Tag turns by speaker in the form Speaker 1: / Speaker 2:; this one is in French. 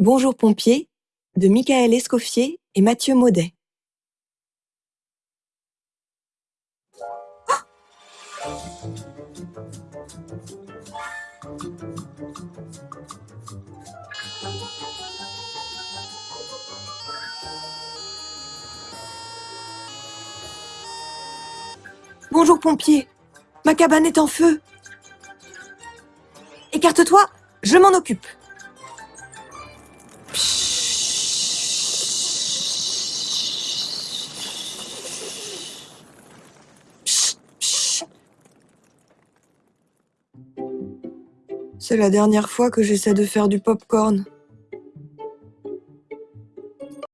Speaker 1: Bonjour pompier de Michael Escoffier et Mathieu Maudet. Bonjour pompier, ma cabane est en feu. Écarte-toi, je m'en occupe. C'est la dernière fois que j'essaie de faire du pop-corn.